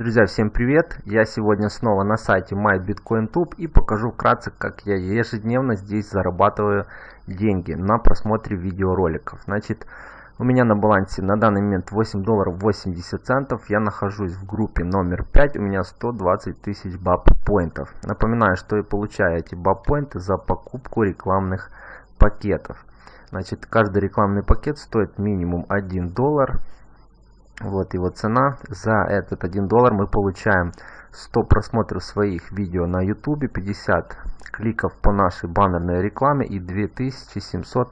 Друзья, всем привет! Я сегодня снова на сайте MyBitcoinTube и покажу вкратце, как я ежедневно здесь зарабатываю деньги на просмотре видеороликов. Значит, у меня на балансе на данный момент 8 долларов 80 центов. Я нахожусь в группе номер 5, у меня 120 тысяч баб поинтов. Напоминаю, что я получаю эти баб поинты за покупку рекламных пакетов. Значит, каждый рекламный пакет стоит минимум 1 доллар. Вот его цена. За этот 1 доллар мы получаем 100 просмотров своих видео на YouTube, 50 кликов по нашей баннерной рекламе и 2700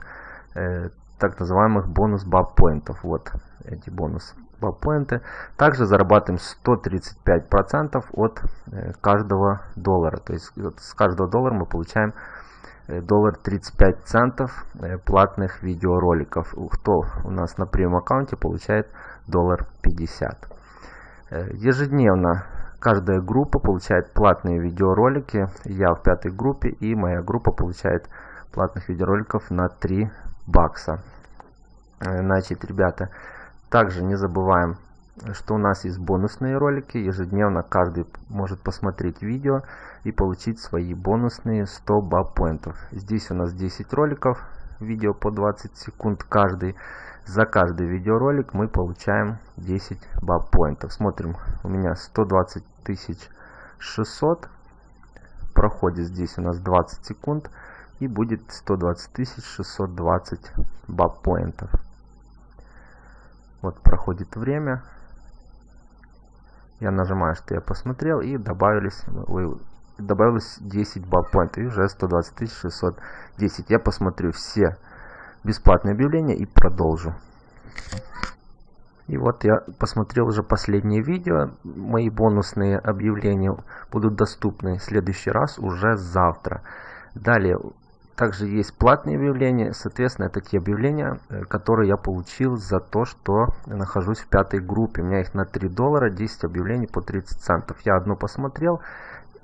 э, так называемых бонус баб поинтов. Вот эти бонус баб поинты. Также зарабатываем 135% от э, каждого доллара. То есть вот с каждого доллара мы получаем э, доллар 35 центов э, платных видеороликов. Кто у нас на премиум аккаунте получает доллар 50. Э, ежедневно каждая группа получает платные видеоролики. Я в пятой группе и моя группа получает платных видеороликов на 3 бакса. Э, значит, ребята, также не забываем, что у нас есть бонусные ролики. Ежедневно каждый может посмотреть видео и получить свои бонусные 100 баб-поинтов. Здесь у нас 10 роликов, видео по 20 секунд каждый. За каждый видеоролик мы получаем 10 баб поинтов. Смотрим, у меня 120 тысяч 600. Проходит здесь у нас 20 секунд. И будет 120 тысяч 620 баб поинтов. Вот проходит время. Я нажимаю, что я посмотрел. И добавились, добавилось 10 баб поинтов. И уже 120 610. Я посмотрю все бесплатное объявление и продолжу. И вот я посмотрел уже последнее видео. Мои бонусные объявления будут доступны в следующий раз уже завтра. Далее, также есть платные объявления. Соответственно, это те объявления, э, которые я получил за то, что нахожусь в пятой группе. У меня их на 3 доллара, 10 объявлений по 30 центов. Я одно посмотрел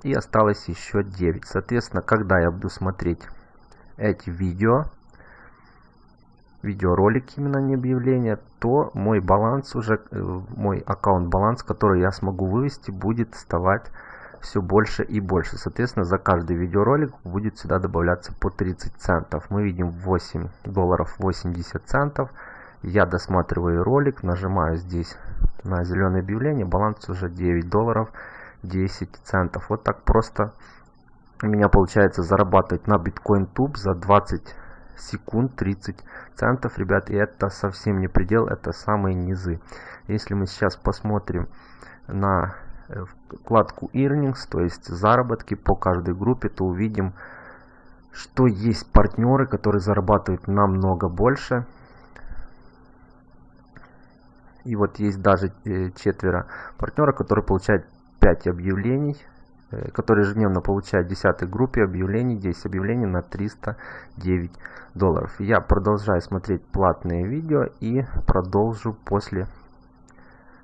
и осталось еще 9. Соответственно, когда я буду смотреть эти видео, видеоролик именно не объявление, то мой баланс уже, э, мой аккаунт баланс, который я смогу вывести, будет вставать все больше и больше. Соответственно, за каждый видеоролик будет сюда добавляться по 30 центов. Мы видим 8 долларов 80 центов. Я досматриваю ролик, нажимаю здесь на зеленое объявление, баланс уже 9 долларов 10 центов. Вот так просто у меня получается зарабатывать на биткоин туб за 20 секунд 30 центов, ребят. И это совсем не предел, это самые низы. Если мы сейчас посмотрим на э, вкладку earnings, то есть заработки по каждой группе, то увидим, что есть партнеры, которые зарабатывают намного больше. И вот есть даже э, четверо партнеров, которые получают 5 объявлений Э, который ежедневно получает в 10 группе объявлений, 10 объявлений на 309 долларов. Я продолжаю смотреть платные видео и продолжу после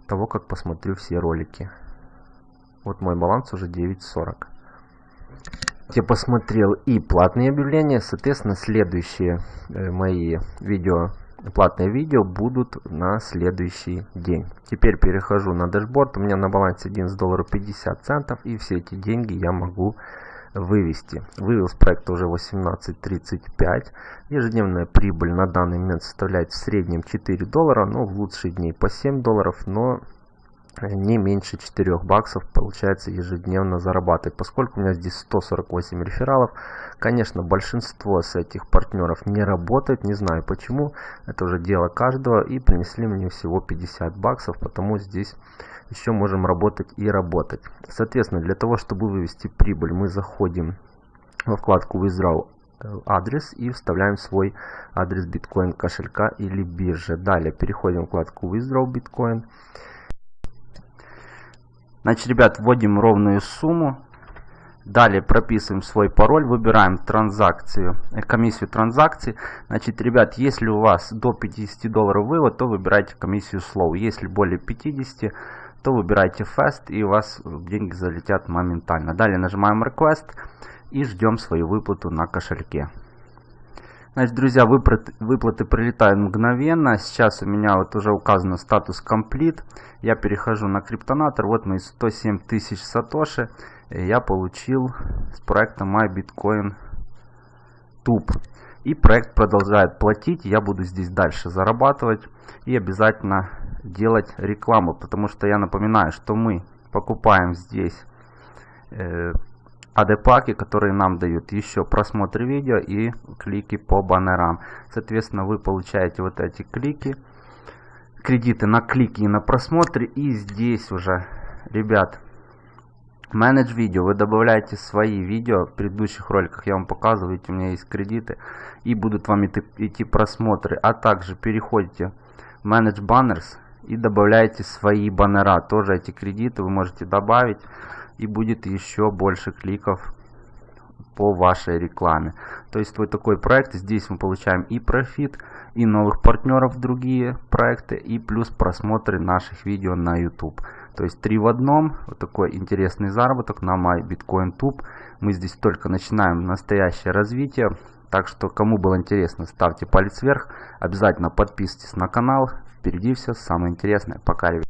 того, как посмотрю все ролики. Вот мой баланс уже 9.40. Я посмотрел и платные объявления, соответственно, следующие э, мои видео платные видео будут на следующий день. Теперь перехожу на дашборд. У меня на балансе 11 долларов 50 центов. И все эти деньги я могу вывести. Вывел с проекта уже 18.35. Ежедневная прибыль на данный момент составляет в среднем 4 доллара. Но в лучшие дни по 7 долларов. Но не меньше 4 баксов получается ежедневно зарабатывать. Поскольку у меня здесь 148 рефералов, конечно, большинство с этих партнеров не работает, не знаю почему, это уже дело каждого, и принесли мне всего 50 баксов, потому здесь еще можем работать и работать. Соответственно, для того, чтобы вывести прибыль, мы заходим во вкладку Withdraw адрес и вставляем свой адрес биткоин кошелька или биржи. Далее переходим в вкладку Withdraw Bitcoin. Значит, ребят, вводим ровную сумму. Далее прописываем свой пароль, выбираем транзакцию, э, комиссию транзакций. Значит, ребят, если у вас до 50 долларов вывод, то выбирайте комиссию Slow. Если более 50, то выбирайте Fast и у вас деньги залетят моментально. Далее нажимаем Request и ждем свою выплату на кошельке. Значит, друзья, выплаты, выплаты прилетают мгновенно. Сейчас у меня вот уже указано статус комплит. Я перехожу на криптонатор. Вот мои 107 тысяч сатоши. Я получил с проекта MyBitcoin Tube. И проект продолжает платить. Я буду здесь дальше зарабатывать. И обязательно делать рекламу. Потому что я напоминаю, что мы покупаем здесь э, AD-паки, которые нам дают еще просмотр видео и клики по баннерам. Соответственно, вы получаете вот эти клики, кредиты на клики и на просмотры. И здесь уже, ребят, менедж видео. Вы добавляете свои видео. В предыдущих роликах я вам показывал, видите, у меня есть кредиты. И будут вам идти просмотры. А также переходите в Manage Banners и добавляете свои баннера. Тоже эти кредиты вы можете добавить и будет еще больше кликов по вашей рекламе. То есть вот такой проект, здесь мы получаем и профит, и новых партнеров другие проекты, и плюс просмотры наших видео на YouTube. То есть три в одном, вот такой интересный заработок на MyBitcoinTube. Мы здесь только начинаем настоящее развитие. Так что, кому было интересно, ставьте палец вверх. Обязательно подписывайтесь на канал. Впереди все самое интересное. Пока, ребят.